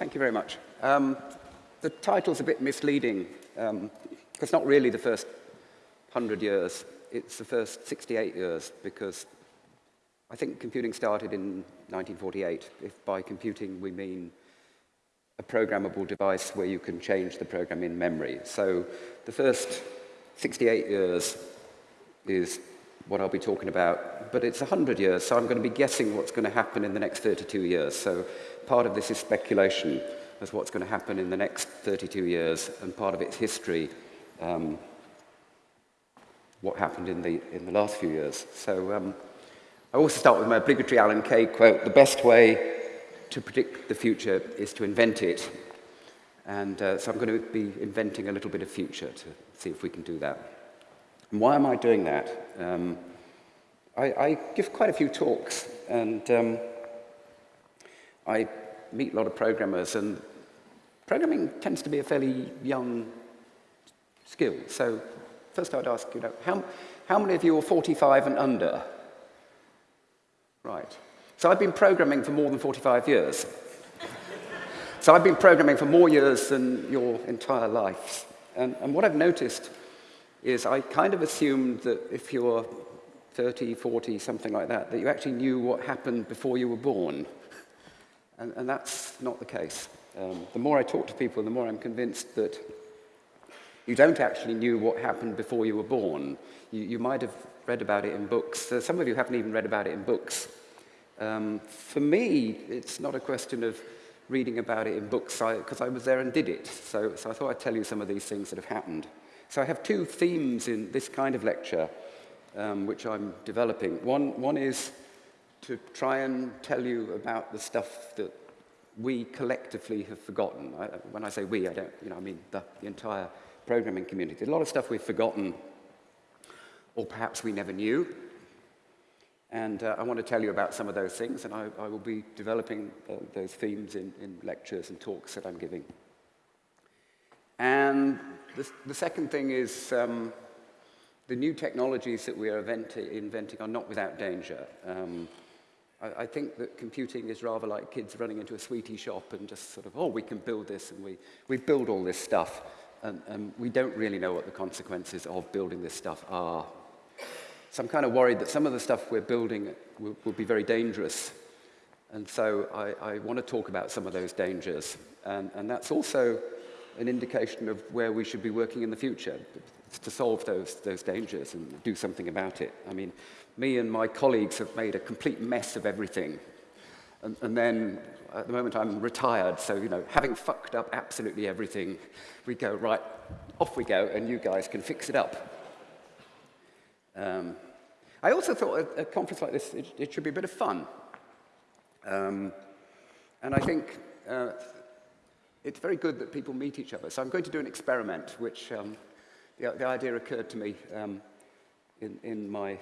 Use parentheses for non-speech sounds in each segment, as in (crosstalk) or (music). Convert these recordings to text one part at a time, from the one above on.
Thank you very much. Um, the title's a bit misleading. Um, it's not really the first 100 years. It's the first 68 years because I think computing started in 1948. If by computing we mean a programmable device where you can change the program in memory. So the first 68 years is what I'll be talking about, but it's 100 years, so I'm going to be guessing what's going to happen in the next 32 years. So part of this is speculation as what's going to happen in the next 32 years, and part of its history, um, what happened in the, in the last few years. So um, I also start with my obligatory Alan Kay quote, the best way to predict the future is to invent it. And uh, so I'm going to be inventing a little bit of future to see if we can do that. And why am I doing that? Um, I, I, give quite a few talks, and um, I meet a lot of programmers, and programming tends to be a fairly young skill. So first I'd ask, you know, how, how many of you are 45 and under? Right. So I've been programming for more than 45 years. so I've been programming for more years than your entire lives. And, and what I've noticed is I kind of assumed that if you're 30, 40, something like that, that you actually knew what happened before you were born. And, and that's not the case. Um, the more I talk to people, the more I'm convinced that you don't actually knew what happened before you were born. You, you might have read about it in books. Uh, some of you haven't even read about it in books. Um, for me, it's not a question of reading about it in books, because I, I was there and did it. So, so I thought I'd tell you some of these things that have happened. So I have two themes in this kind of lecture. Um, which I'm developing. One, one is to try and tell you about the stuff that we collectively have forgotten. I, when I say we, I don't, you know, I mean the, the entire programming community. A lot of stuff we've forgotten, or perhaps we never knew. And uh, I want to tell you about some of those things, and I, I will be developing uh, those themes in, in lectures and talks that I'm giving. And the, the second thing is um, the new technologies that we are inventing are not without danger. Um, I, I, think that computing is rather like kids running into a sweetie shop and just sort of, oh, we can build this, and we, we build all this stuff. And, and we don't really know what the consequences of building this stuff are. So I'm kind of worried that some of the stuff we're building will, will be very dangerous. And so I, I want to talk about some of those dangers. And, and that's also an indication of where we should be working in the future to solve those, those dangers and do something about it. I mean, me and my colleagues have made a complete mess of everything. And, and then at the moment I'm retired, so, you know, having fucked up absolutely everything, we go, right, off we go, and you guys can fix it up. Um, I also thought a, a, conference like this, it, it, should be a bit of fun. Um, and I think uh, it's very good that people meet each other. So I'm going to do an experiment, which um, the, the, idea occurred to me um, in, in, my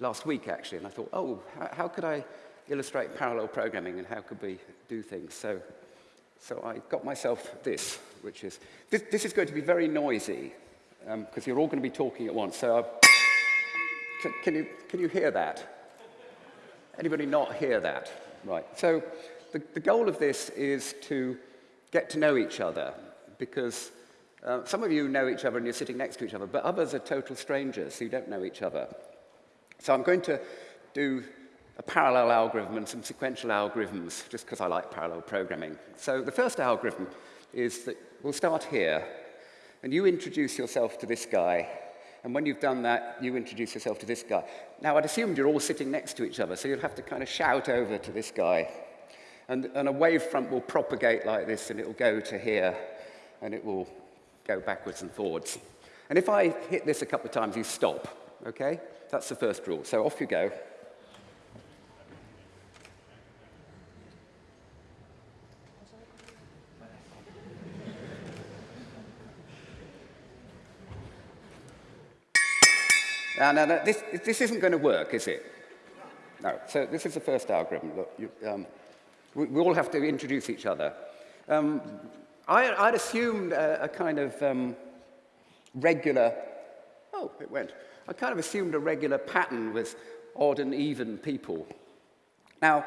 last week, actually. And I thought, oh, how, could I illustrate parallel programming and how could we do things? So, so I got myself this, which is, this, this is going to be very noisy because um, you're all going to be talking at once. So can, can, you, can you hear that? Anybody not hear that? Right. So the, the goal of this is to get to know each other because uh, some of you know each other and you're sitting next to each other, but others are total strangers who don't know each other. So I'm going to do a parallel algorithm and some sequential algorithms just because I like parallel programming. So the first algorithm is that we'll start here and you introduce yourself to this guy and when you've done that, you introduce yourself to this guy. Now, I'd assumed you're all sitting next to each other, so you'll have to kind of shout over to this guy. And, and a wavefront will propagate like this, and it will go to here, and it will go backwards and forwards. And if I hit this a couple of times, you stop, okay? That's the first rule. So off you go. Now, now, now this, this isn't going to work, is it? No. So this is the first algorithm. Look, you, um, we, we, all have to introduce each other. Um, I, would assumed a, a, kind of um, regular, oh, it went. I kind of assumed a regular pattern with odd and even people. Now,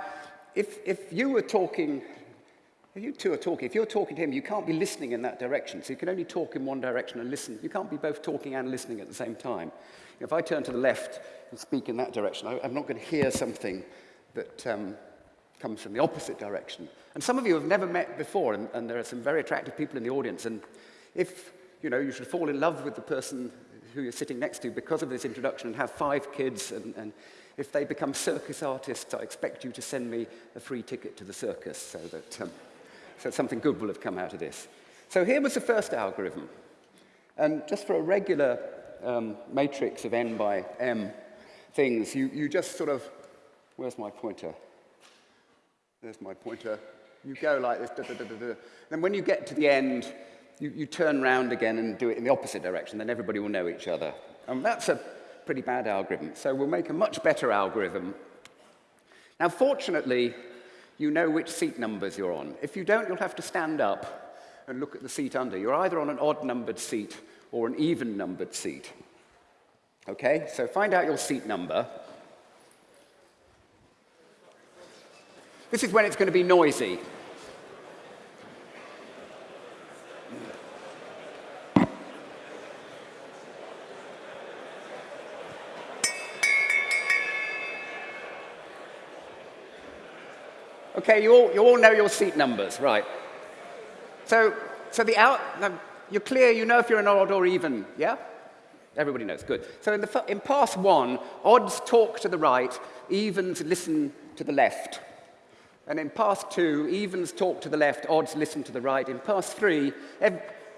if, if you were talking If you two are talking, if you're talking to him, you can't be listening in that direction. So you can only talk in one direction and listen. You can't be both talking and listening at the same time. If I turn to the left and speak in that direction, I, am not going to hear something that um, comes from the opposite direction. And some of you have never met before, and, and there are some very attractive people in the audience. And if you know, you should fall in love with the person who you're sitting next to because of this introduction and have five kids and, and if they become circus artists, I expect you to send me a free ticket to the circus so that um, so something good will have come out of this. So here was the first algorithm. And just for a regular um, matrix of n by m things, you, you just sort of, where's my pointer? There's my pointer. You go like this, da, Then when you get to the end, you, you turn round again and do it in the opposite direction, then everybody will know each other. And that's a pretty bad algorithm. So we'll make a much better algorithm. Now, fortunately, you know which seat numbers you're on. If you don't, you'll have to stand up and look at the seat under. You're either on an odd-numbered seat or an even-numbered seat. Okay, so find out your seat number. This is when it's going to be noisy. Okay, you all, you all know your seat numbers, right? So, so the out, you're clear, you know if you're an odd or even, yeah? Everybody knows, good. So in, the, in pass one, odds talk to the right, evens listen to the left. And in pass two, evens talk to the left, odds listen to the right. In pass three,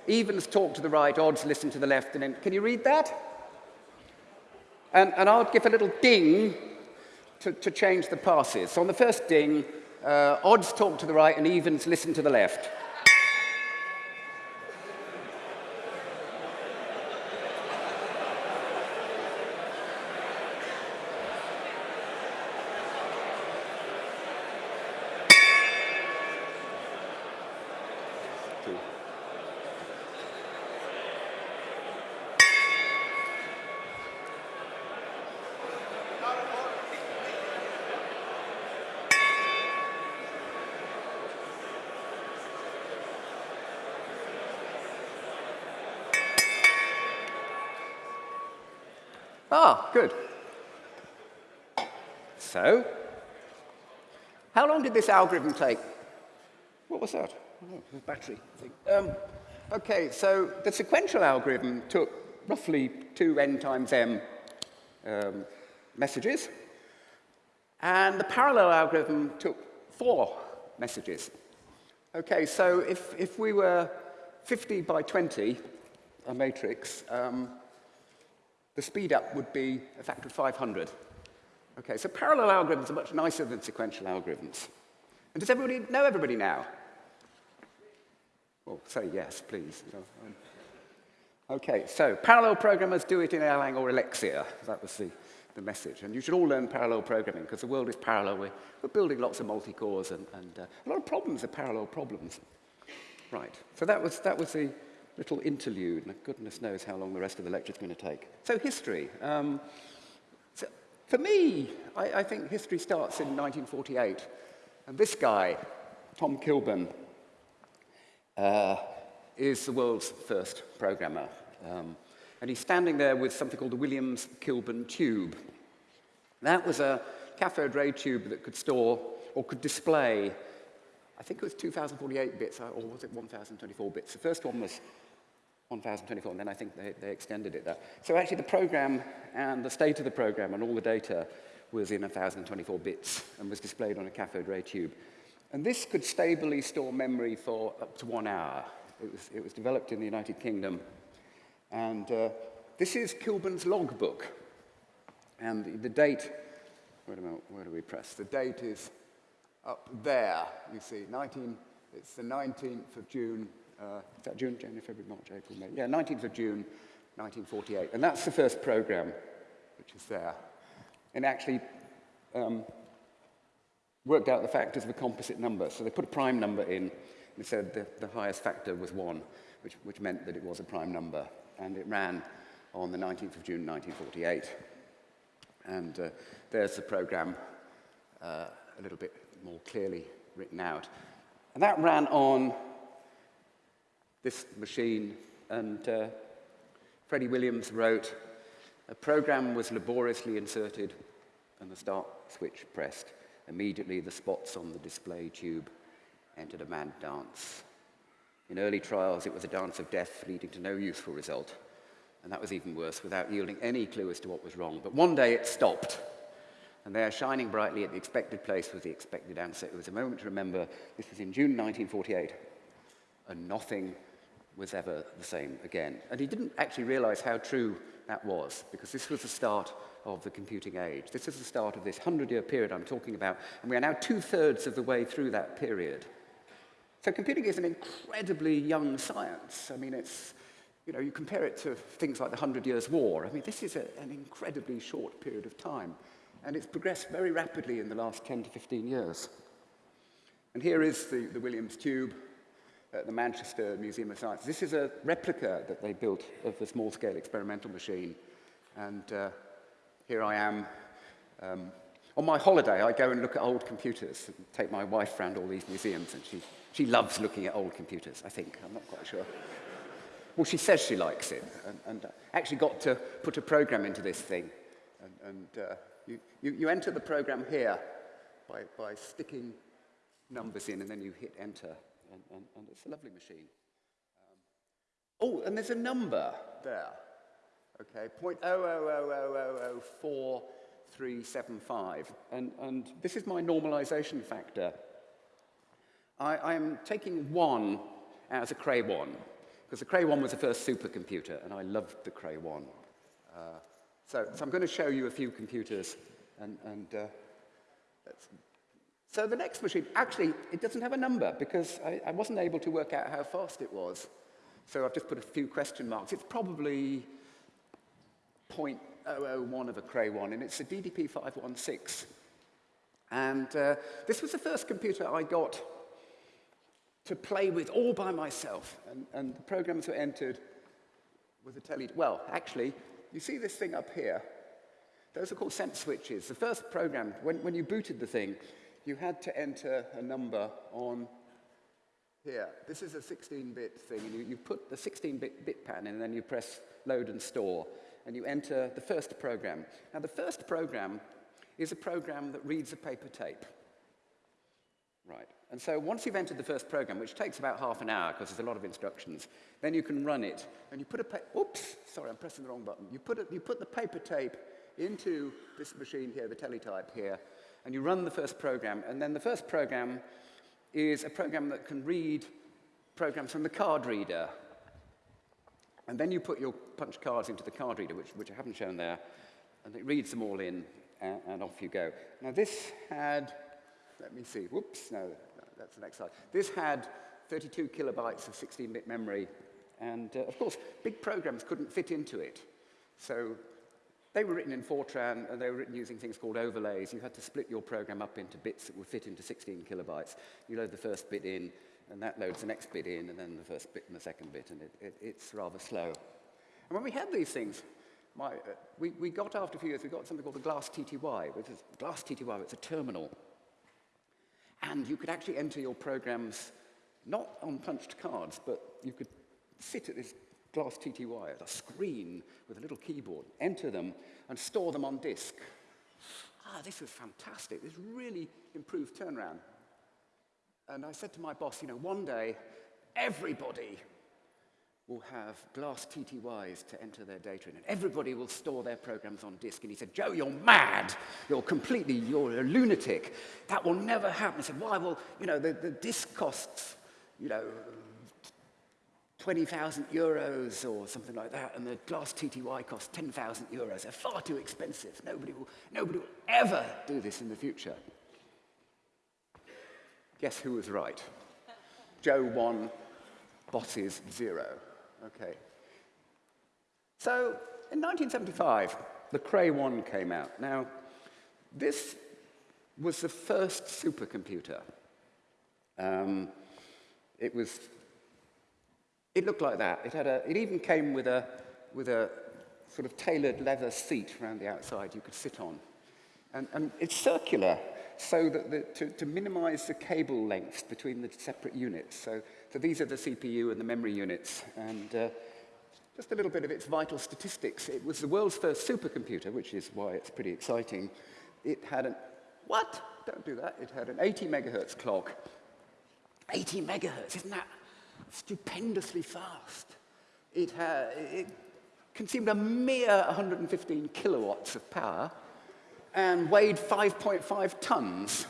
evens talk to the right, odds listen to the left. And then, can you read that? And, and I'll give a little ding to, to change the passes. So on the first ding, uh, odds talk to the right and evens listen to the left. Ah, good. So, how long did this algorithm take? What was that? Oh, battery thing. Um, okay, so the sequential algorithm took roughly 2n times m um, messages, and the parallel algorithm took four messages. Okay, so if, if we were 50 by 20, a matrix, um, the speed up would be a factor of 500. Okay, so parallel algorithms are much nicer than sequential algorithms. And does everybody know everybody now? Well, say yes, please. Okay, so parallel programmers do it in Erlang or Elixir. That was the, the message. And you should all learn parallel programming because the world is parallel. We're, we're building lots of multi-cores and, and uh, a lot of problems are parallel problems. Right, so that was, that was the, little interlude, and goodness knows how long the rest of the lecture is going to take. So history. Um, so for me, I, I, think history starts in 1948. And this guy, Tom Kilburn, uh, is the world's first programmer. Um, and he's standing there with something called the Williams Kilburn tube. That was a cathode ray tube that could store or could display I think it was 2048 bits, or was it 1024 bits? The first one was 1024, and then I think they, they extended it there. So actually the program and the state of the program and all the data was in 1024 bits and was displayed on a cathode ray tube. And this could stably store memory for up to one hour. It was, it was developed in the United Kingdom. And uh, this is Kilburn's logbook. And the, the date, wait a minute, where do we press? The date is up there, you see, 19, it's the 19th of June, uh, is that June, January, February, March, April, May? Yeah, 19th of June, 1948. And that's the first program, which is there. And actually um, worked out the factors of a composite number. So they put a prime number in, and said the, the highest factor was 1, which, which meant that it was a prime number. And it ran on the 19th of June, 1948. And uh, there's the program uh, a little bit more clearly written out. And that ran on this machine, and uh, Freddie Williams wrote, a program was laboriously inserted and the start switch pressed. Immediately the spots on the display tube entered a mad dance. In early trials, it was a dance of death leading to no useful result. And that was even worse, without yielding any clue as to what was wrong. But one day it stopped. And there, shining brightly at the expected place, was the expected answer. It was a moment to remember. This was in June 1948. And nothing was ever the same again. And he didn't actually realize how true that was, because this was the start of the computing age. This is the start of this 100-year period I'm talking about, and we are now two-thirds of the way through that period. So computing is an incredibly young science. I mean, it's, you know, you compare it to things like the Hundred Years' War. I mean, this is a, an incredibly short period of time, and it's progressed very rapidly in the last 10 to 15 years. And here is the, the Williams tube at the Manchester Museum of Science. This is a replica that they built of the small-scale experimental machine. And uh, here I am. Um, on my holiday, I go and look at old computers, and take my wife around all these museums, and she she loves looking at old computers, I think. I'm not quite sure. Well, she says she likes it, and, and actually got to put a program into this thing. And, and uh, you, you, you enter the program here by, by sticking numbers in, and then you hit enter, and, and, and it's a lovely machine. Um, oh, and there's a number there. Okay, point oh oh oh oh oh oh four three seven five, and and this is my normalization factor. I, am taking one as a Cray 1, because the Cray 1 was the first supercomputer, and I loved the Cray 1. Uh, so, so, I'm going to show you a few computers, and, and uh, so the next machine, actually, it doesn't have a number, because I, I wasn't able to work out how fast it was. So I've just put a few question marks. It's probably 0.001 of a Cray 1, and it's a DDP 516. And uh, this was the first computer I got to play with all by myself. And, and the programs were entered with a telly. Well, actually, you see this thing up here? Those are called sense switches. The first program, when, when you booted the thing, you had to enter a number on here. This is a 16-bit thing, and you, you put the 16-bit bit pattern in, and then you press load and store, and you enter the first program. Now, the first program is a program that reads a paper tape. Right. And so once you've entered the first program, which takes about half an hour because there's a lot of instructions, then you can run it. And you put a, oops, sorry, I'm pressing the wrong button. You put, a, you put the paper tape into this machine here, the teletype here, and you run the first program. And then the first program is a program that can read programs from the card reader. And then you put your punch cards into the card reader, which, which I haven't shown there, and it reads them all in, and, and off you go. Now this had, let me see, whoops, no, that's the next slide. This had 32 kilobytes of 16-bit memory, and uh, of course, big programs couldn't fit into it. So they were written in Fortran, and they were written using things called overlays. You had to split your program up into bits that would fit into 16 kilobytes. You load the first bit in, and that loads the next bit in, and then the first bit and the second bit, and it, it, it's rather slow. And when we had these things, my, uh, we, we got, after a few years, we got something called the Glass TTY, which is Glass TTY, it's a terminal and you could actually enter your programs not on punched cards, but you could sit at this glass TTY at a screen with a little keyboard, enter them, and store them on disk. Ah, this was fantastic. This really improved turnaround. And I said to my boss, you know, one day, everybody will have glass TTYs to enter their data in, and everybody will store their programs on disk. And he said, Joe, you're mad. You're completely, you're a lunatic. That will never happen. I said, why? Well, you know, the, the disk costs, you know, 20,000 euros or something like that, and the glass TTY costs 10,000 euros. They're far too expensive. Nobody will, nobody will ever do this in the future. Guess who was right? Joe won, bosses zero. Okay. So in 1975, the Cray 1 came out. Now, this was the first supercomputer. Um, it was, it looked like that. It, had a, it even came with a, with a sort of tailored leather seat around the outside you could sit on. And, and it's circular so that the, to, to minimize the cable lengths between the separate units. So, so these are the CPU and the memory units. And uh, just a little bit of its vital statistics. It was the world's first supercomputer, which is why it's pretty exciting. It had an, what? Don't do that. It had an 80 megahertz clock. 80 megahertz, isn't that stupendously fast? It, had, it consumed a mere 115 kilowatts of power and weighed 5.5 tons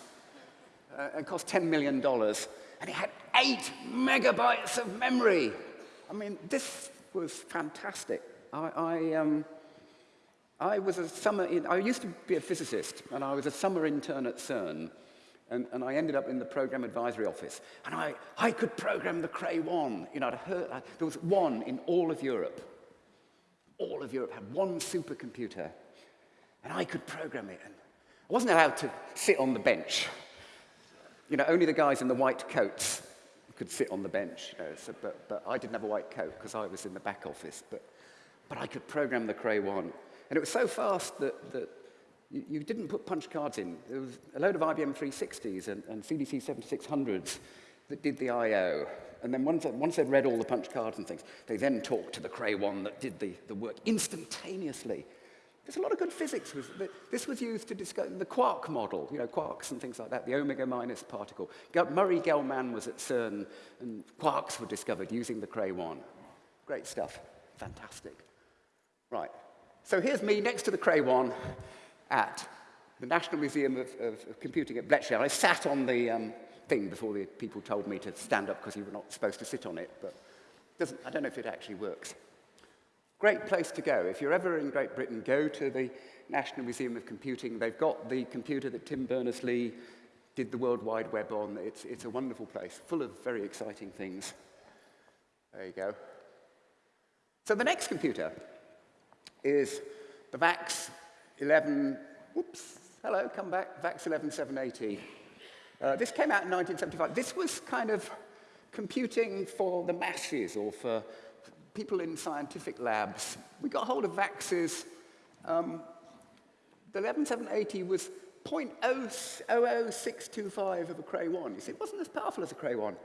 uh, and cost $10 million. And it had eight megabytes of memory. I mean, this was fantastic. I, I, um, I was a summer, in, I used to be a physicist, and I was a summer intern at CERN. And, and, I ended up in the program advisory office. And I, I could program the Cray 1. You know, heard, I, there was one in all of Europe. All of Europe had one supercomputer and I could program it. And I wasn't allowed to sit on the bench. You know, only the guys in the white coats could sit on the bench. You know, so, but, but I didn't have a white coat because I was in the back office. But, but I could program the Cray 1. And it was so fast that, that you, didn't put punch cards in. There was a load of IBM 360s and, and CDC 7600s that did the I.O. And then once, once they'd read all the punch cards and things, they then talked to the Cray 1 that did the, the work instantaneously. There's a lot of good physics. This was used to discuss the quark model, you know, quarks and things like that, the omega minus particle. Murray Gell-Mann was at CERN, and quarks were discovered using the Cray 1. Great stuff. Fantastic. Right. So here's me next to the Cray 1 at the National Museum of, of, Computing at Bletchley. I sat on the um, thing before the people told me to stand up because you were not supposed to sit on it, but I don't know if it actually works. Great place to go. If you're ever in Great Britain, go to the National Museum of Computing. They've got the computer that Tim Berners-Lee did the World Wide Web on. It's, it's a wonderful place, full of very exciting things. There you go. So the next computer is the VAX 11, whoops, hello, come back, VAX 11780. Uh, this came out in 1975. This was kind of computing for the masses or for people in scientific labs, we got hold of VAXes. Um, the 11780 was 0.00625 of a Cray 1. You see, it wasn't as powerful as a Cray 1.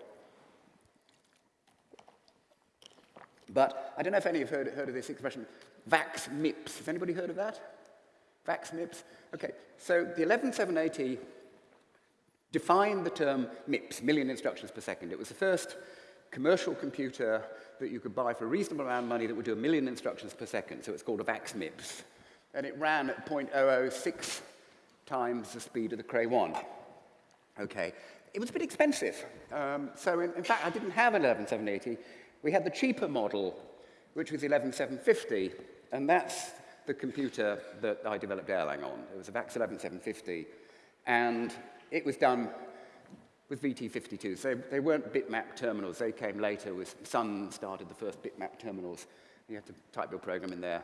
But I don't know if any have heard, heard of this expression, VAX MIPS. Has anybody heard of that? VAX MIPS? Okay, so the 11780 defined the term MIPS, million instructions per second. It was the first commercial computer that you could buy for a reasonable amount of money that would do a million instructions per second. So it's called a VAX-MIPS. And it ran at 0.006 times the speed of the Cray 1. Okay. It was a bit expensive. Um, so in, in, fact, I didn't have an 11780. We had the cheaper model, which was 11750. And that's the computer that I developed Erlang on. It was a VAX 11750. And it was done with VT52. So they weren't bitmap terminals. They came later. With Sun started the first bitmap terminals. You had to type your program in there.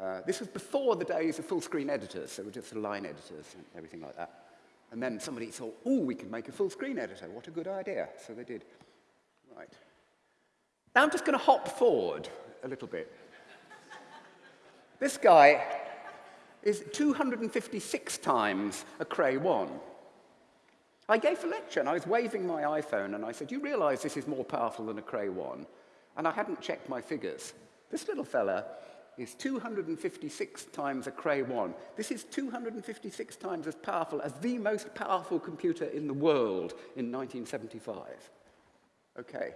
Uh, this was before the days of full-screen editors. So were just line editors and everything like that. And then somebody thought, oh, we can make a full-screen editor. What a good idea. So they did. Right. Now I'm just going to hop forward a little bit. This guy is 256 times a Cray 1. I gave a lecture and I was waving my iPhone and I said, you realize this is more powerful than a Cray 1? And I hadn't checked my figures. This little fella is 256 times a Cray 1. This is 256 times as powerful as the most powerful computer in the world in 1975. Okay,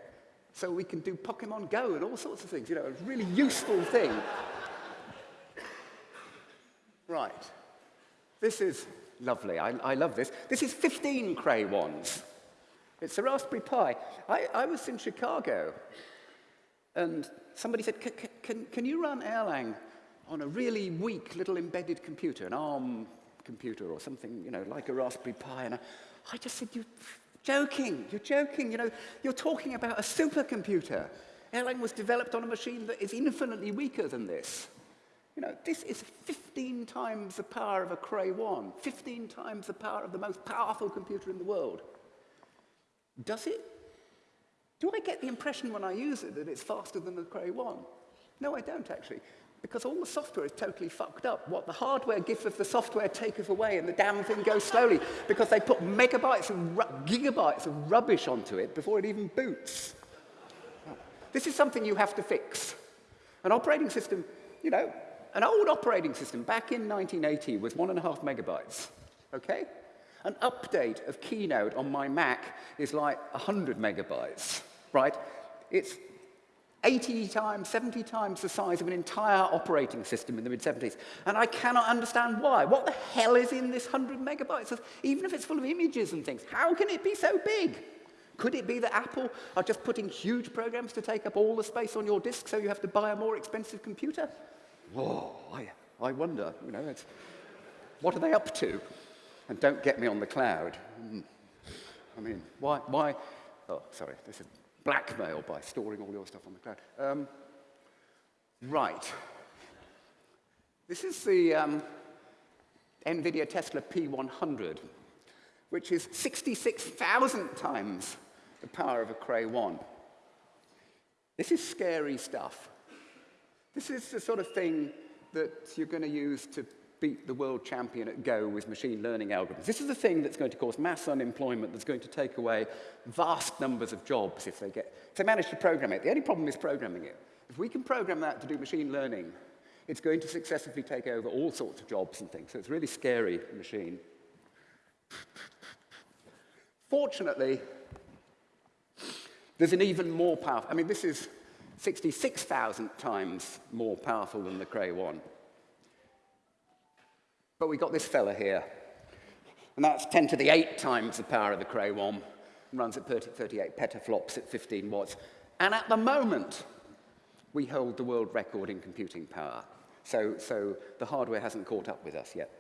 so we can do Pokemon Go and all sorts of things, you know, a really useful thing. Right, this is Lovely. I, I love this. This is 15 Cray 1s. It's a Raspberry Pi. I, I was in Chicago, and somebody said, can, can you run Erlang on a really weak little embedded computer, an ARM computer or something, you know, like a Raspberry Pi? And I, I just said, you're joking. You're joking. You know, you're talking about a supercomputer. Erlang was developed on a machine that is infinitely weaker than this. You know, this is 15 times the power of a Cray 1, 15 times the power of the most powerful computer in the world. Does it? Do I get the impression when I use it that it's faster than the Cray 1? No, I don't actually. Because all the software is totally fucked up. What the hardware giveth, the software taketh away, and the damn thing goes slowly because they put megabytes and gigabytes of rubbish onto it before it even boots. This is something you have to fix. An operating system, you know, an old operating system back in 1980 was one and a half megabytes, okay? An update of Keynote on my Mac is like 100 megabytes, right? It's 80 times, 70 times the size of an entire operating system in the mid-70s. And I cannot understand why. What the hell is in this 100 megabytes? Even if it's full of images and things, how can it be so big? Could it be that Apple are just putting huge programs to take up all the space on your disk so you have to buy a more expensive computer? Whoa, I, I wonder, you know, what are they up to? And don't get me on the cloud. Hmm. I mean, why, why, oh, sorry, this is blackmail by storing all your stuff on the cloud. Um, right. This is the um, NVIDIA Tesla P100, which is 66,000 times the power of a Cray 1. This is scary stuff. This is the sort of thing that you're going to use to beat the world champion at Go with machine learning algorithms. This is the thing that's going to cause mass unemployment, that's going to take away vast numbers of jobs if they, get, if they manage to program it. The only problem is programming it. If we can program that to do machine learning, it's going to successively take over all sorts of jobs and things. So it's a really scary machine. Fortunately, there's an even more powerful, I mean, this is 66,000 times more powerful than the Cray 1. But we got this fella here. And that's 10 to the 8 times the power of the Cray 1. Runs at 30, 38 petaflops at 15 watts. And at the moment, we hold the world record in computing power. So, so the hardware hasn't caught up with us yet.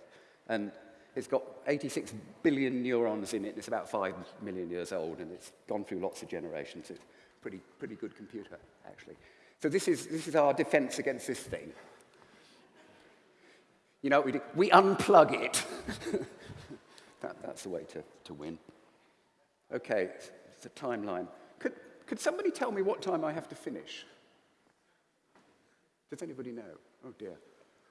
And it's got 86 billion neurons in it. It's about 5 million years old, and it's gone through lots of generations. It's pretty, pretty good computer, actually. So this is, this is our defense against this thing. You know, we, do? we unplug it. (laughs) that, that's the way to, to win. Okay, it's a timeline. Could, could somebody tell me what time I have to finish? Does anybody know? Oh dear.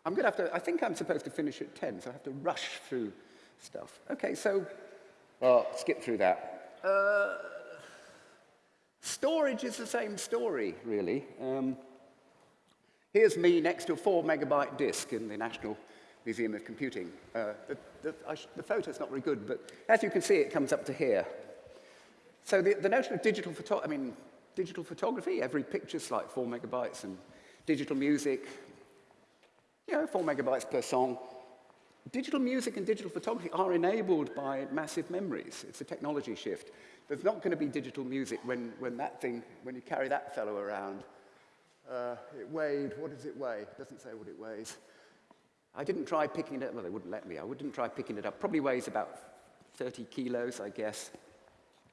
I'm going to have to, I think I'm supposed to finish at 10, so I have to rush through stuff. Okay, so, well, skip through that. Uh, storage is the same story, really. Um, here's me next to a four megabyte disk in the National Museum of Computing. Uh, the, the, the, photo's not very good, but as you can see, it comes up to here. So the, the notion of digital photo I mean, digital photography, every picture's like four megabytes, and digital music, you know, four megabytes per song. Digital music and digital photography are enabled by massive memories. It's a technology shift. There's not going to be digital music when, when that thing, when you carry that fellow around. Uh, it weighed, what does it weigh? It doesn't say what it weighs. I didn't try picking it up. Well, they wouldn't let me. I wouldn't try picking it up. Probably weighs about 30 kilos, I guess.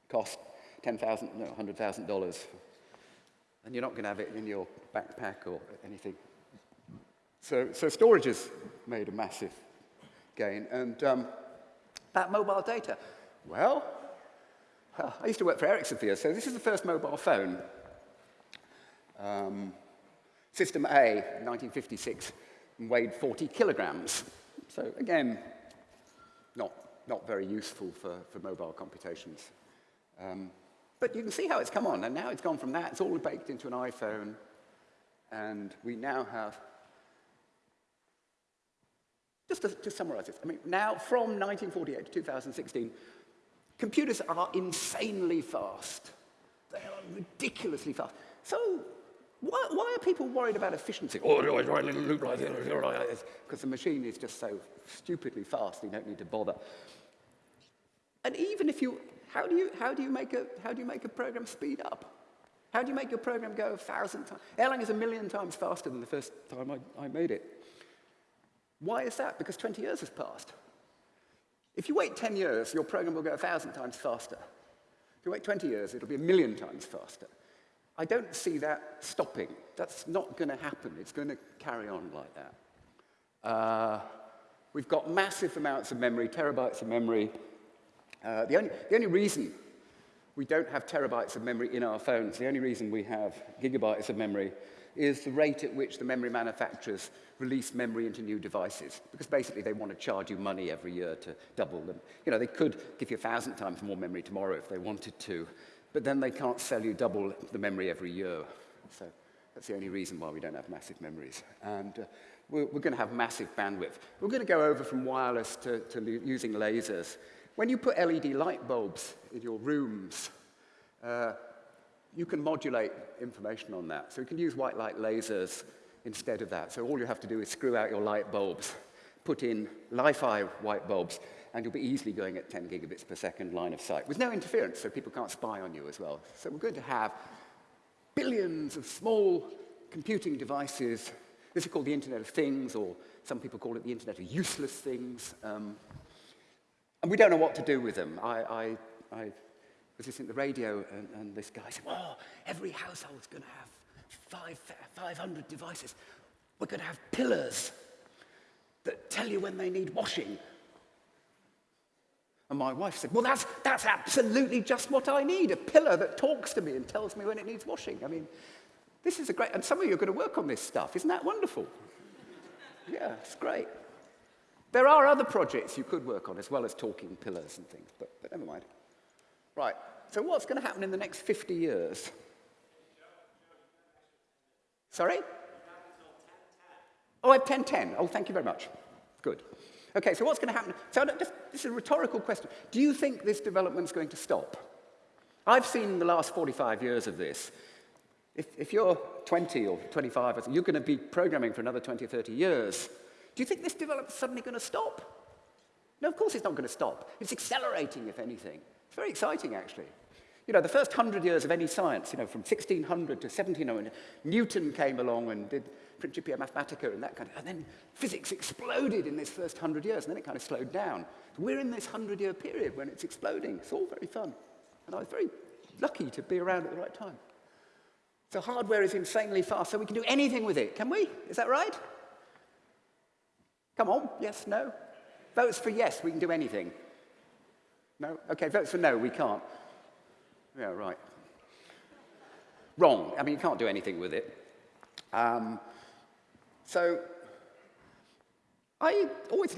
Cost 10,000, no, $100,000. And you're not going to have it in your backpack or anything. So, so storage has made a massive gain. And um, that mobile data, well, I used to work for Ericsson for years, so this is the first mobile phone. Um, System A, 1956 weighed 40 kilograms. So again, not, not very useful for, for mobile computations. Um, but you can see how it's come on, and now it's gone from that, it's all baked into an iPhone, and we now have, just to, to summarize this, I mean, now from 1948 to 2016, computers are insanely fast. They are ridiculously fast. So why, why, are people worried about efficiency? Oh, like this? Because the machine is just so stupidly fast, you don't need to bother. And even if you, how do you, how do you, make, a, how do you make a program speed up? How do you make your program go a thousand times? Erlang is a million times faster than the first time I, I made it. Why is that? Because 20 years has passed. If you wait 10 years, your program will go a thousand times faster. If you wait 20 years, it'll be a million times faster. I don't see that stopping. That's not going to happen. It's going to carry on like that. Uh, we've got massive amounts of memory, terabytes of memory. Uh, the, only, the only reason we don't have terabytes of memory in our phones, the only reason we have gigabytes of memory is the rate at which the memory manufacturers release memory into new devices. Because basically they want to charge you money every year to double them. You know, they could give you a thousand times more memory tomorrow if they wanted to, but then they can't sell you double the memory every year. So that's the only reason why we don't have massive memories. And uh, we're, we're going to have massive bandwidth. We're going to go over from wireless to, to using lasers. When you put LED light bulbs in your rooms, uh, you can modulate information on that. So you can use white light lasers instead of that. So all you have to do is screw out your light bulbs, put in Li-Fi white bulbs, and you'll be easily going at 10 gigabits per second line of sight with no interference, so people can't spy on you as well. So we're going to have billions of small computing devices. This is called the Internet of Things, or some people call it the Internet of Useless Things. Um, and we don't know what to do with them. I, I, I was listening to the radio, and, and this guy said, oh, every household's going to have five, 500 devices. We're going to have pillars that tell you when they need washing. And my wife said, well, that's, that's absolutely just what I need, a pillar that talks to me and tells me when it needs washing. I mean, this is a great, and some of you are going to work on this stuff. Isn't that wonderful? (laughs) yeah, it's great. There are other projects you could work on as well as talking pillars and things, but, but never mind. Right, so what's going to happen in the next 50 years? Sorry? Oh, I have 1010. Oh, thank you very much. Good. Okay, so what's going to happen? So just, this is a rhetorical question. Do you think this development is going to stop? I've seen the last 45 years of this. If, if you're 20 or 25, you're going to be programming for another 20 or 30 years. Do you think this development is suddenly going to stop? No, of course it's not going to stop. It's accelerating, if anything. It's very exciting, actually. You know, the first hundred years of any science, you know, from 1600 to 1700, Newton came along and did Principia Mathematica and that kind of, and then physics exploded in this first hundred years, and then it kind of slowed down. We're in this hundred-year period when it's exploding. It's all very fun. And I was very lucky to be around at the right time. So hardware is insanely fast, so we can do anything with it, can we? Is that right? Come on, yes, no? Votes for yes, we can do anything. No? Okay, votes for no, we can't. Yeah, right. Wrong. I mean, you can't do anything with it. Um, so I always,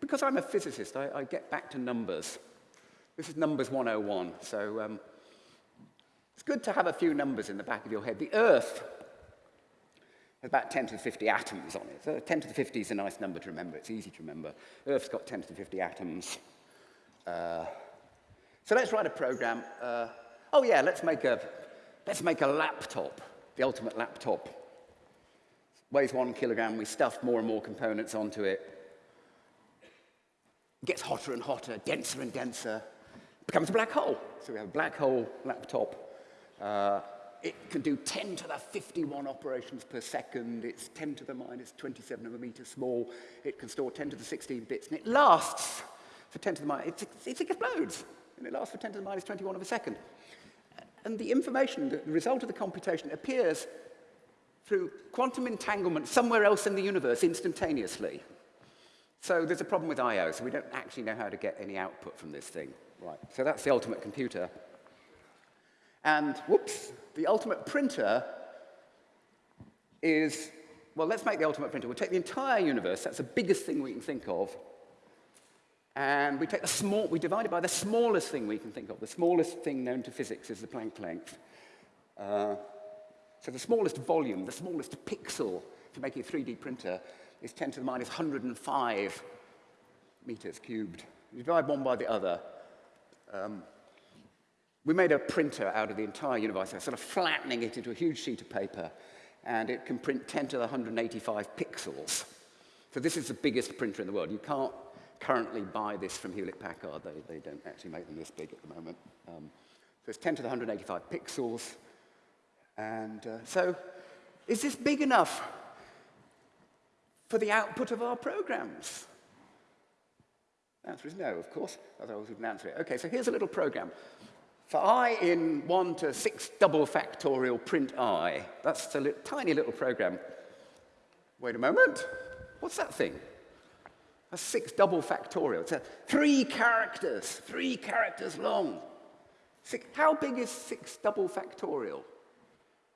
because I'm a physicist, I, I, get back to numbers. This is numbers 101. So um, it's good to have a few numbers in the back of your head. The Earth has about 10 to the 50 atoms on it. So 10 to the 50 is a nice number to remember. It's easy to remember. Earth's got 10 to the 50 atoms. Uh, so let's write a program. Uh, oh yeah, let's make a, let's make a laptop, the ultimate laptop. Weighs one kilogram, we stuff more and more components onto it. It gets hotter and hotter, denser and denser. Becomes a black hole. So we have a black hole laptop. Uh, it can do 10 to the 51 operations per second. It's 10 to the minus 27 of a meter small. It can store 10 to the 16 bits, and it lasts for 10 to the minus, it, it explodes, and it lasts for 10 to the minus 21 of a second. And the information, the result of the computation, appears through quantum entanglement somewhere else in the universe instantaneously. So there's a problem with I.O., so we don't actually know how to get any output from this thing. Right, so that's the ultimate computer. And, whoops, the ultimate printer is, well, let's make the ultimate printer. We'll take the entire universe, that's the biggest thing we can think of, and we take the small, we divide it by the smallest thing we can think of. The smallest thing known to physics is the Planck length. Uh, so the smallest volume, the smallest pixel to make a 3D printer is 10 to the minus 105 meters cubed. You divide one by the other. Um, we made a printer out of the entire universe, sort of flattening it into a huge sheet of paper, and it can print 10 to the 185 pixels. So this is the biggest printer in the world. You can't currently buy this from Hewlett-Packard. They, they don't actually make them this big at the moment. Um, so it's 10 to the 185 pixels. And uh, so is this big enough for the output of our programs? The answer is no, of course, otherwise we wouldn't answer it. Okay, so here's a little program. For i in 1 to 6 double factorial print i, that's a li tiny little program. Wait a moment, what's that thing? That's six double factorial. It's a three characters, three characters long. Six, how big is six double factorial?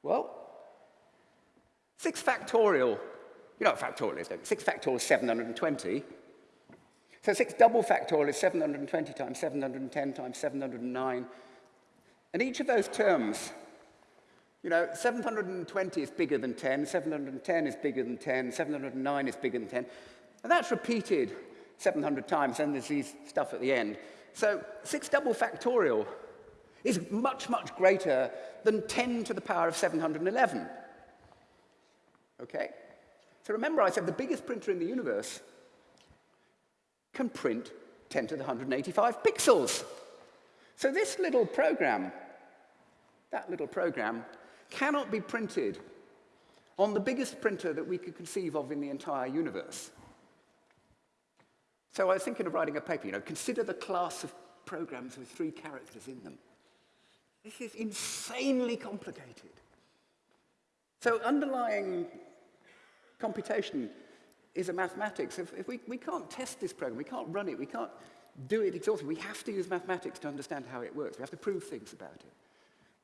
Well, 6 factorial, you know what factorial is, don't you? 6 factorial is 720. So 6 double factorial is 720 times 710 times 709. And each of those terms, you know, 720 is bigger than 10, 710 is bigger than 10, 709 is bigger than 10. And that's repeated 700 times, and there's these stuff at the end. So 6 double factorial is much, much greater than 10 to the power of 711. Okay? So remember I said the biggest printer in the universe can print 10 to the 185 pixels. So this little program, that little program, cannot be printed on the biggest printer that we could conceive of in the entire universe. So I was thinking of writing a paper, you know, consider the class of programs with three characters in them. This is insanely complicated. So underlying computation is a mathematics. If, if we, we can't test this program, we can't run it, we can't do it exhaustively, we have to use mathematics to understand how it works. We have to prove things about it.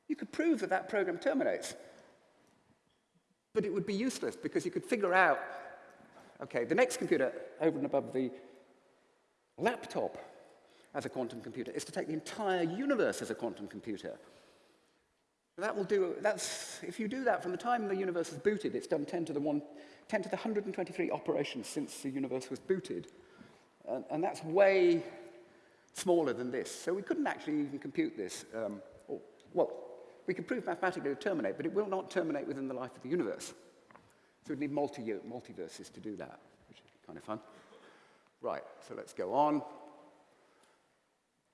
You could prove that that program terminates, but it would be useless because you could figure out, okay, the next computer over and above the laptop as a quantum computer is to take the entire universe as a quantum computer. That will do, that's, if you do that from the time the universe is booted, it's done 10 to the 1, 10 to the 123 operations since the universe was booted. And, and that's way smaller than this. So we couldn't actually even compute this. Um, or, well, we could prove mathematically to terminate, but it will not terminate within the life of the universe. So we'd need multi multiverses to do that, which is kind of fun. Right, so let's go on.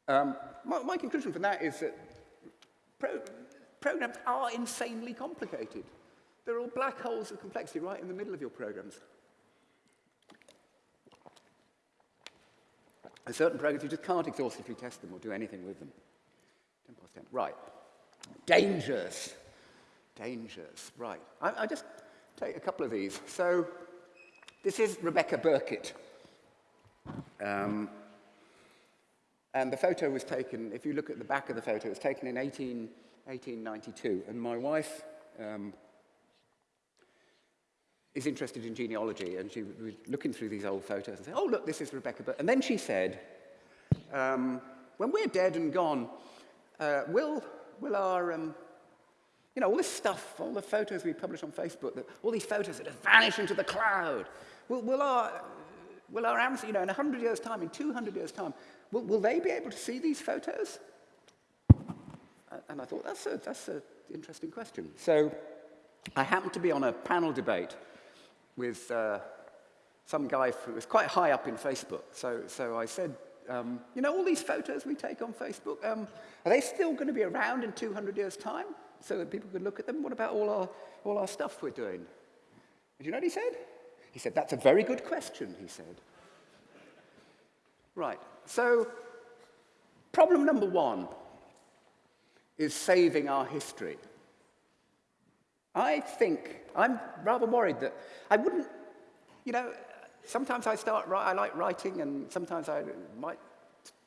Um, my, my, conclusion from that is that pro programs are insanely complicated. They're all black holes of complexity right in the middle of your programs. There's certain programs you just can't exhaustively test them or do anything with them. 10 past 10. Right. Dangers. Dangers. Right. I, I just take a couple of these. So this is Rebecca Burkitt. Um, and the photo was taken, if you look at the back of the photo, it was taken in 18, 1892. And my wife um, is interested in genealogy, and she was looking through these old photos and said, oh, look, this is Rebecca. But and then she said, um, when we're dead and gone, uh, will, will our, um, you know, all this stuff, all the photos we publish on Facebook, that, all these photos that have vanished into the cloud, will, will our, will our you know, in 100 years' time, in 200 years' time, will, will they be able to see these photos? And I thought, that's an that's a interesting question. So I happened to be on a panel debate with uh, some guy who was quite high up in Facebook. So, so I said, um, you know, all these photos we take on Facebook, um, are they still going to be around in 200 years' time so that people could look at them? What about all our, all our stuff we're doing? And you know what he said? He said, that's a very good question, he said. Right, so problem number one is saving our history. I think, I'm rather worried that I wouldn't, you know, sometimes I start, I like writing and sometimes I might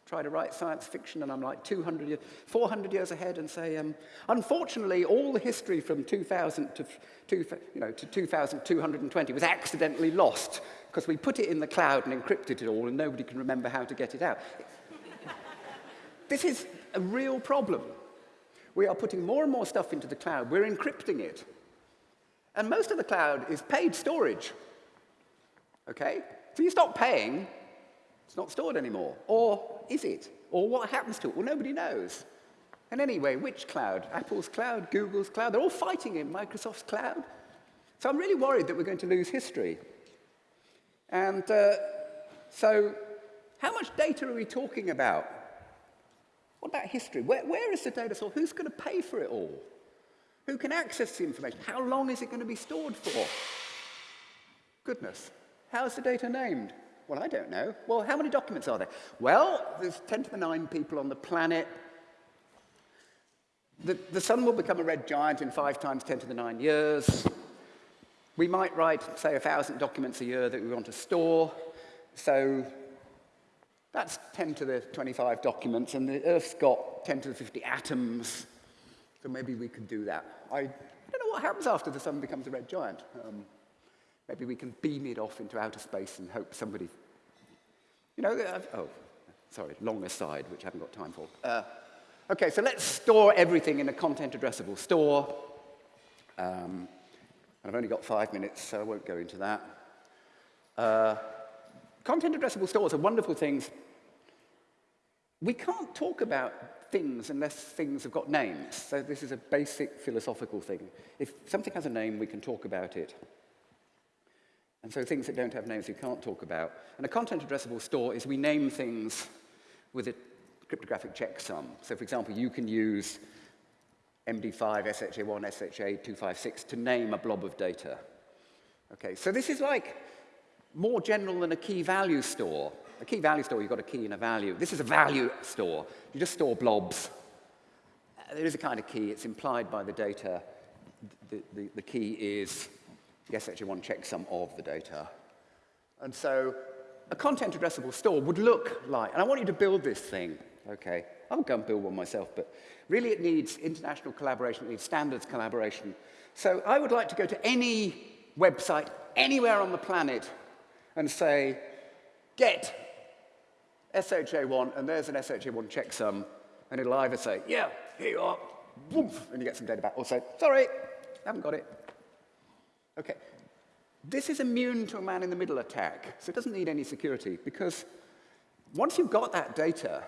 try to write science fiction and I'm like 200 years, 400 years ahead and say, um, unfortunately, all the history from 2000 to, two, you know, to 2220 was accidentally lost because we put it in the cloud and encrypted it all and nobody can remember how to get it out. (laughs) this is a real problem. We are putting more and more stuff into the cloud. We're encrypting it. And most of the cloud is paid storage. Okay? So you stop paying, it's not stored anymore. Or is it? Or what happens to it? Well, nobody knows. And anyway, which cloud? Apple's cloud, Google's cloud, they're all fighting in Microsoft's cloud. So I'm really worried that we're going to lose history. And uh, so how much data are we talking about? What about history? Where, where is the data source? Who's going to pay for it all? Who can access the information? How long is it going to be stored for? Goodness. How's the data named? Well, I don't know. Well, how many documents are there? Well, there's 10 to the 9 people on the planet. The, the sun will become a red giant in 5 times 10 to the 9 years. We might write, say, 1,000 documents a year that we want to store. So that's 10 to the 25 documents, and the Earth's got 10 to the 50 atoms. So maybe we could do that. I don't know what happens after the sun becomes a red giant. Um, maybe we can beam it off into outer space and hope somebody, you know, uh, oh, sorry, long aside, which I haven't got time for. Uh, okay, so let's store everything in a content addressable store. Um, and I've only got five minutes, so I won't go into that. Uh, content addressable stores are wonderful things. We can't talk about things unless things have got names. So this is a basic philosophical thing. If something has a name, we can talk about it. And so things that don't have names we can't talk about. And a content addressable store is we name things with a cryptographic checksum. So for example, you can use MD5, SHA1, SHA256 to name a blob of data. Okay, so this is like more general than a key value store. A key value store, you've got a key and a value. This is a value store. You just store blobs. Uh, there is a kind of key. It's implied by the data. The, the, the key is the SHA1 checksum of the data. And so a content addressable store would look like, and I want you to build this thing, okay? I'll go and build one myself, but really it needs international collaboration, it needs standards collaboration. So I would like to go to any website anywhere on the planet and say, get SHA1, and there's an SHA1 checksum, and it'll either say, yeah, here you are, and you get some data back, or say, sorry, haven't got it. Okay, this is immune to a man-in-the-middle attack, so it doesn't need any security, because once you've got that data,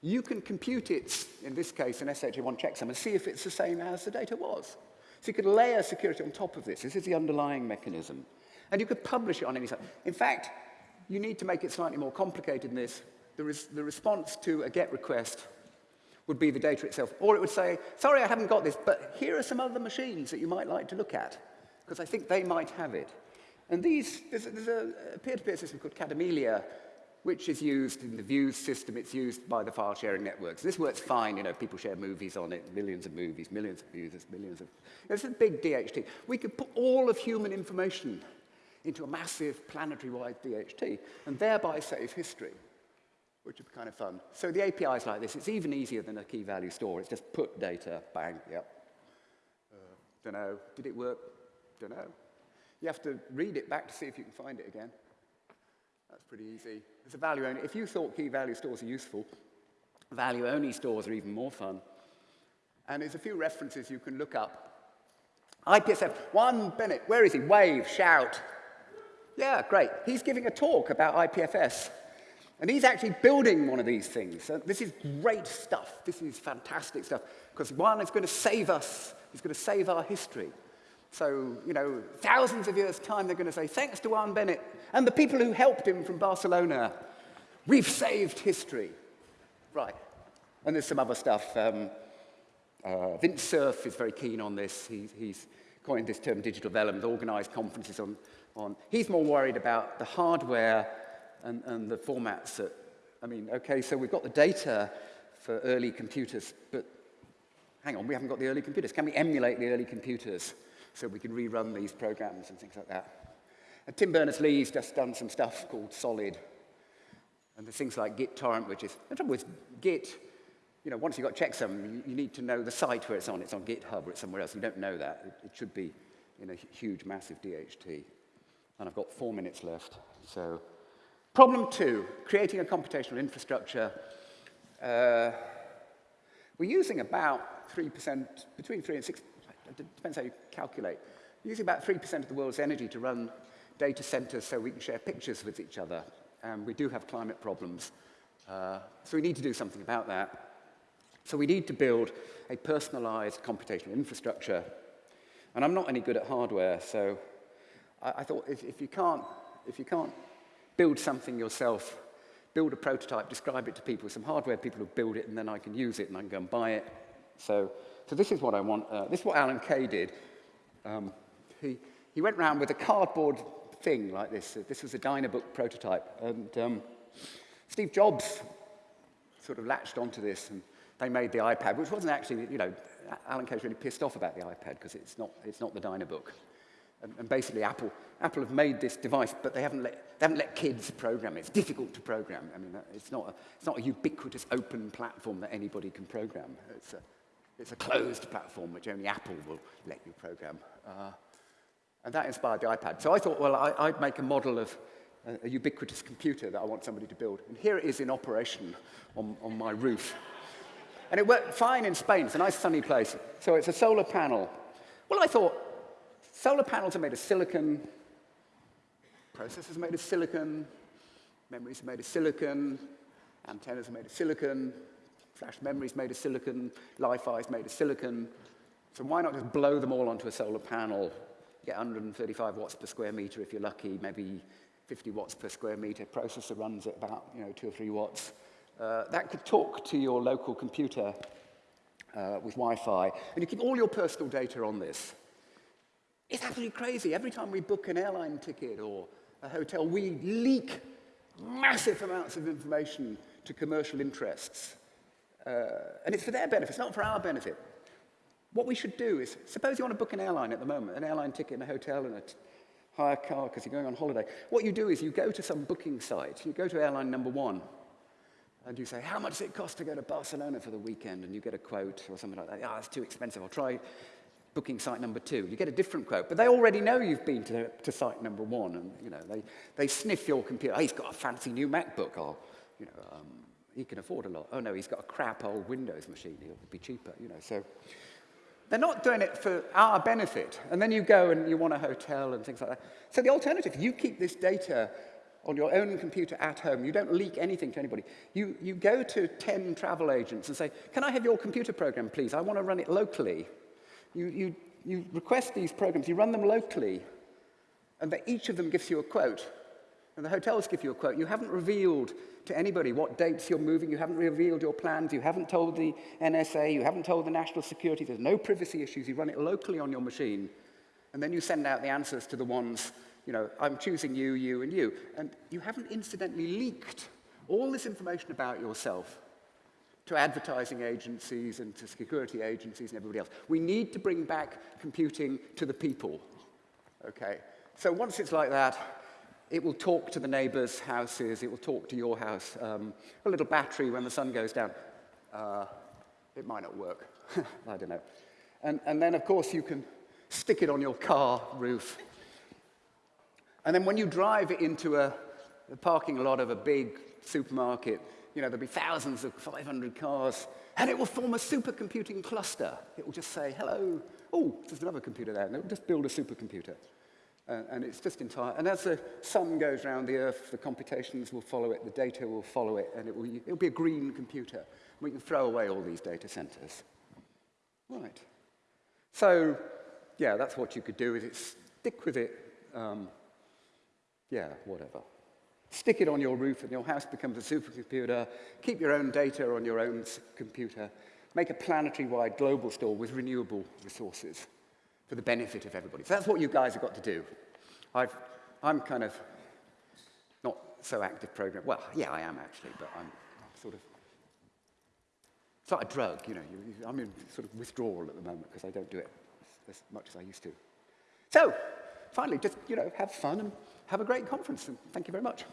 you can compute it, in this case, an SHA1 checksum, and see if it's the same as the data was. So you could layer security on top of this. This is the underlying mechanism. And you could publish it on any site. In fact, you need to make it slightly more complicated than this. The, res the response to a GET request would be the data itself. Or it would say, sorry, I haven't got this, but here are some other machines that you might like to look at, because I think they might have it. And these, there's, a peer-to-peer -peer system called Kademlia, which is used in the views system. It's used by the file sharing networks. This works fine. You know, people share movies on it, millions of movies, millions of users, millions of... It's a big DHT. We could put all of human information into a massive planetary-wide DHT and thereby save history, which would be kind of fun. So the API is like this. It's even easier than a key value store. It's just put data, bang, yep. Uh, don't know. Did it work? Don't know. You have to read it back to see if you can find it again. That's pretty easy. It's a value only. If you thought key value stores are useful, value only stores are even more fun. And there's a few references you can look up. IPFS, Juan Bennett, where is he? Wave, shout. Yeah, great. He's giving a talk about IPFS. And he's actually building one of these things. So this is great stuff. This is fantastic stuff. Because one, it's going to save us. It's going to save our history. So, you know, thousands of years' time, they're going to say, thanks to Juan Bennett and the people who helped him from Barcelona, we've saved history. Right. And there's some other stuff. Um, uh, Vint Cerf is very keen on this. He, he's coined this term digital development, organized conferences on, on. He's more worried about the hardware and, and the formats that, I mean, okay, so we've got the data for early computers, but hang on, we haven't got the early computers. Can we emulate the early computers? So we can rerun these programs and things like that. And Tim Berners-Lee's just done some stuff called Solid. And there's things like Git torrent, which is, the trouble with Git, you know, once you've got checksum, you, need to know the site where it's on. It's on GitHub or it's somewhere else. You don't know that. It, it should be in a huge, massive DHT. And I've got four minutes left. So, problem two, creating a computational infrastructure. Uh, we're using about 3%, between 3 and 6 it depends how you calculate. Using about 3% of the world's energy to run data centers so we can share pictures with each other. We do have climate problems. Uh, so we need to do something about that. So we need to build a personalized computational infrastructure. And I'm not any good at hardware, so I, I thought if, if, you can't, if you can't build something yourself, build a prototype, describe it to people, some hardware people will build it, and then I can use it and I can go and buy it. So so this is what I want. Uh, this is what Alan Kay did. Um, he, he went around with a cardboard thing like this. This was a Dynabook prototype. And um, Steve Jobs sort of latched onto this and they made the iPad, which wasn't actually, you know, Alan Kay's really pissed off about the iPad because it's not, it's not the Dynabook. And, and basically Apple, Apple have made this device, but they haven't, let, they haven't let kids program it. It's difficult to program. I mean, it's not a, it's not a ubiquitous open platform that anybody can program. It's a, It's a closed platform which only Apple will let you program. Uh, and that inspired the iPad. So I thought, well, I, would make a model of a, a, ubiquitous computer that I want somebody to build. And here it is in operation on, on my roof. And it worked fine in Spain. It's a nice sunny place. So it's a solar panel. Well, I thought, solar panels are made of silicon, processors are made of silicon, memories are made of silicon, antennas are made of silicon, flash memory is made of silicon, Li-Fi is made of silicon. So why not just blow them all onto a solar panel, get 135 watts per square meter if you're lucky, maybe 50 watts per square meter. Processor runs at about you know, two or three watts. Uh, that could talk to your local computer uh, with Wi-Fi, and you keep all your personal data on this. It's absolutely crazy. Every time we book an airline ticket or a hotel, we leak massive amounts of information to commercial interests. Uh, and it's for their benefit, it's not for our benefit. What we should do is, suppose you want to book an airline at the moment, an airline ticket and a hotel and a hire a car because you're going on holiday. What you do is you go to some booking site, you go to airline number one, and you say, how much does it cost to go to Barcelona for the weekend? And you get a quote or something like that. Ah, oh, it's too expensive. I'll try booking site number two. You get a different quote. But they already know you've been to, to site number one. And, you know, they, they sniff your computer. Oh, he's got a fancy new MacBook. Or, you know, um, he can afford a lot. Oh, no, he's got a crap old Windows machine. It'll be cheaper, you know. So they're not doing it for our benefit. And then you go and you want a hotel and things like that. So the alternative, you keep this data on your own computer at home. You don't leak anything to anybody. You, you go to 10 travel agents and say, can I have your computer program, please? I want to run it locally. You, you, you request these programs, you run them locally, and each of them gives you a quote. And the hotels give you a quote. You haven't revealed to anybody what dates you're moving. You haven't revealed your plans. You haven't told the NSA. You haven't told the national security. There's no privacy issues. You run it locally on your machine. And then you send out the answers to the ones you know, I'm choosing you, you, and you. And you haven't incidentally leaked all this information about yourself to advertising agencies and to security agencies and everybody else. We need to bring back computing to the people, okay? So once it's like that, it will talk to the neighbors' houses, it will talk to your house. Um, a little battery when the sun goes down. Uh, it might not work, (laughs) I don't know. And, and then, of course, you can stick it on your car roof and then when you drive it into a, a parking lot of a big supermarket, you know, there'll be thousands of 500 cars, and it will form a supercomputing cluster. It will just say, hello, oh, there's another computer there, and it will just build a supercomputer. Uh, and it's just entire, and as the sun goes around the earth, the computations will follow it, the data will follow it, and it will, it'll be a green computer. We can throw away all these data centers. Right. So, yeah, that's what you could do, is it stick with it um, yeah, whatever. Stick it on your roof and your house becomes a supercomputer. Keep your own data on your own computer. Make a planetary-wide global store with renewable resources for the benefit of everybody. So that's what you guys have got to do. I've, I'm kind of not so active program. Well, yeah, I am actually, but I'm, sort of, it's like a drug, you know. You, you, I'm in sort of withdrawal at the moment because I don't do it as, as much as I used to. So, finally, just, you know, have fun and have a great conference. And thank you very much.